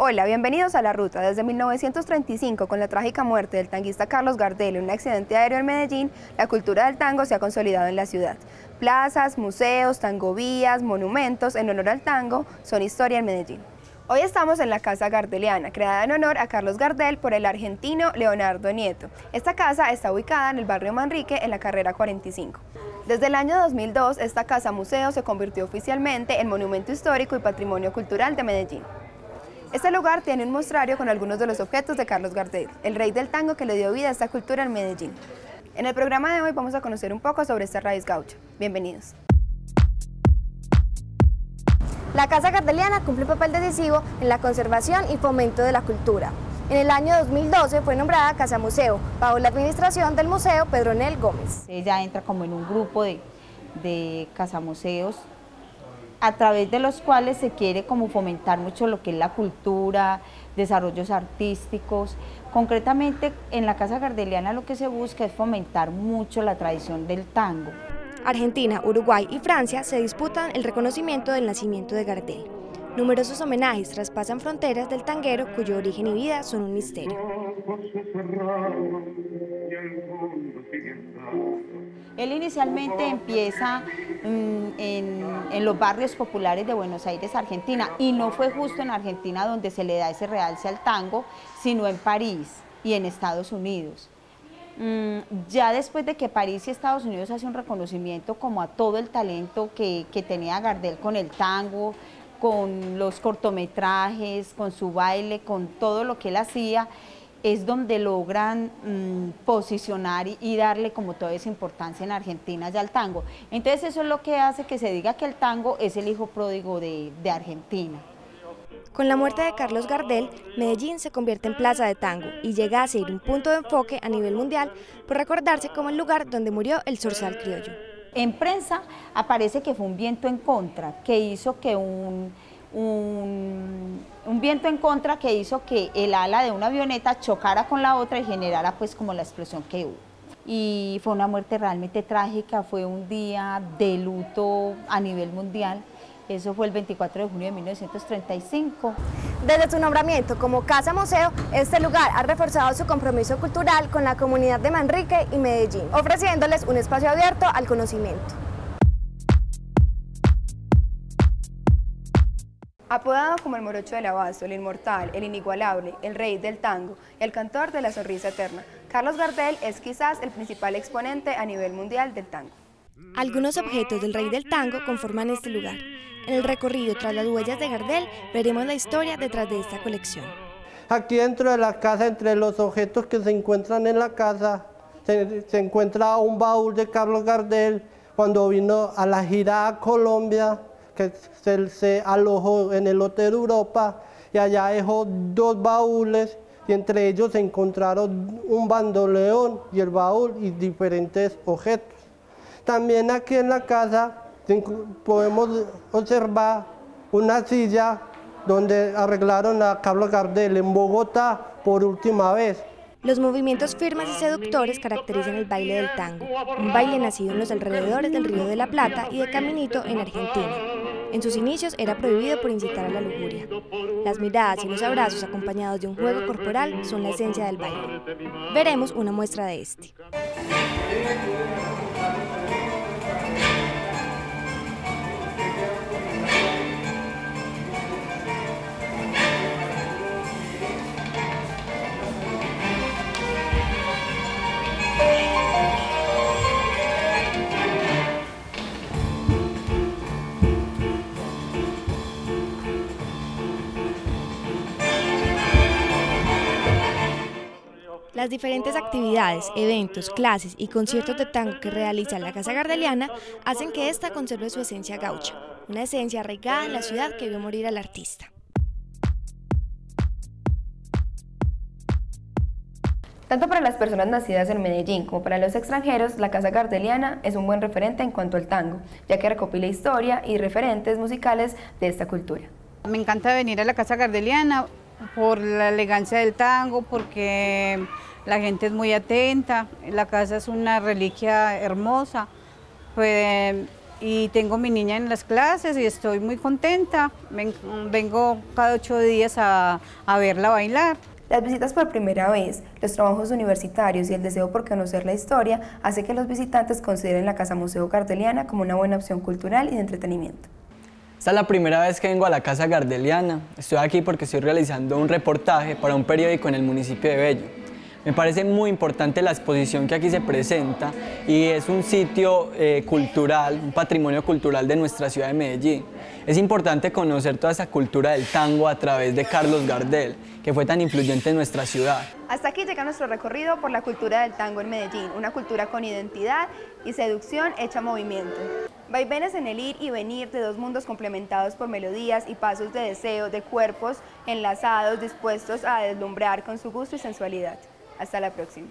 Hola, bienvenidos a La Ruta. Desde 1935, con la trágica muerte del tanguista Carlos Gardel en un accidente aéreo en Medellín, la cultura del tango se ha consolidado en la ciudad. Plazas, museos, tangovías, monumentos en honor al tango son historia en Medellín. Hoy estamos en la Casa Gardeliana, creada en honor a Carlos Gardel por el argentino Leonardo Nieto. Esta casa está ubicada en el barrio Manrique, en la carrera 45. Desde el año 2002, esta casa museo se convirtió oficialmente en Monumento Histórico y Patrimonio Cultural de Medellín. Este lugar tiene un mostrario con algunos de los objetos de Carlos Gardel, el rey del tango que le dio vida a esta cultura en Medellín. En el programa de hoy vamos a conocer un poco sobre esta raíz gaucha. Bienvenidos. La Casa Gardeliana cumple un papel decisivo en la conservación y fomento de la cultura. En el año 2012 fue nombrada Casa Museo, bajo la administración del Museo Pedronel Gómez. Ella entra como en un grupo de, de casamuseos a través de los cuales se quiere como fomentar mucho lo que es la cultura, desarrollos artísticos. Concretamente en la Casa Gardeliana lo que se busca es fomentar mucho la tradición del tango. Argentina, Uruguay y Francia se disputan el reconocimiento del nacimiento de Gardel. Numerosos homenajes traspasan fronteras del tanguero cuyo origen y vida son un misterio. Él inicialmente empieza mm, en, los barrios populares de Buenos Aires, Argentina, y no fue justo en Argentina donde se le da ese realce al tango, sino en París y en Estados Unidos. Mm, ya después de que París y Estados Unidos hacen un reconocimiento como a todo el talento que, que tenía Gardel con el tango, con los cortometrajes, con su baile, con todo lo que él hacía, es donde logran mm, posicionar y, darle como toda esa importancia en Argentina ya al tango. Entonces eso es lo que hace que se diga que el tango es el hijo pródigo de, de Argentina. Con la muerte de Carlos Gardel, Medellín se convierte en plaza de tango y llega a ser un punto de enfoque a nivel mundial por recordarse como el lugar donde murió el zorzal criollo. En prensa aparece que fue un viento en contra, que hizo que un un, viento en contra que hizo que el ala de una avioneta chocara con la otra y generara pues como la explosión que hubo. Y fue una muerte realmente trágica, fue un día de luto a nivel mundial. Eso fue el 24 de junio de 1935. Desde su nombramiento como Casa Museo, este lugar ha reforzado su compromiso cultural con la comunidad de Manrique y Medellín, ofreciéndoles un espacio abierto al conocimiento. Apodado como el morocho del abasto, el inmortal, el inigualable, el rey del tango y el cantor de la sonrisa eterna, Carlos Gardel es quizás el principal exponente a nivel mundial del tango. Algunos objetos del rey del tango conforman este lugar. En el recorrido tras las huellas de Gardel veremos la historia detrás de esta colección. Aquí dentro de la casa, entre los objetos que se encuentran en la casa, se, se encuentra un baúl de Carlos Gardel cuando vino a la gira a Colombia que se, alojó en el Hotel Europa y allá dejó dos baúles y entre ellos se encontraron un bandoleón y el baúl y diferentes objetos. También aquí en la casa podemos observar una silla donde arreglaron a Carlos Gardel en Bogotá por última vez. Los movimientos firmes y seductores caracterizan el baile del tango, un baile nacido en los alrededores del Río de la Plata y de Caminito en Argentina. En sus inicios era prohibido por incitar a la lujuria. Las miradas y los abrazos acompañados de un juego corporal son la esencia del baile. Veremos una muestra de este. Las diferentes actividades, eventos, clases y conciertos de tango que realiza la Casa Gardeliana hacen que ésta conserve su esencia gaucha, una esencia arraigada en la ciudad que vio morir al artista. Tanto para las personas nacidas en Medellín como para los extranjeros, la Casa Gardeliana es un buen referente en cuanto al tango, ya que recopila historia y referentes musicales de esta cultura. Me encanta venir a la Casa Gardeliana por la elegancia del tango, porque la gente es muy atenta, la casa es una reliquia hermosa, pues y tengo mi niña en las clases y estoy muy contenta. Vengo cada ocho días a, a verla bailar. Las visitas por primera vez, los trabajos universitarios y el deseo por conocer la historia hace que los visitantes consideren la Casa Museo Gardeliana como una buena opción cultural y de entretenimiento. Esta es la primera vez que vengo a la Casa Gardeliana. Estoy aquí porque estoy realizando un reportaje para un periódico en el municipio de Bello. Me parece muy importante la exposición que aquí se presenta y es un sitio eh, cultural, un patrimonio cultural de nuestra ciudad de Medellín. Es importante conocer toda esa cultura del tango a través de Carlos Gardel, que fue tan influyente en nuestra ciudad. Hasta aquí llega nuestro recorrido por la cultura del tango en Medellín, una cultura con identidad y seducción hecha movimiento. Vaivenes en el ir y venir de dos mundos complementados por melodías y pasos de deseo, de cuerpos enlazados, dispuestos a deslumbrar con su gusto y sensualidad. Hasta la próxima.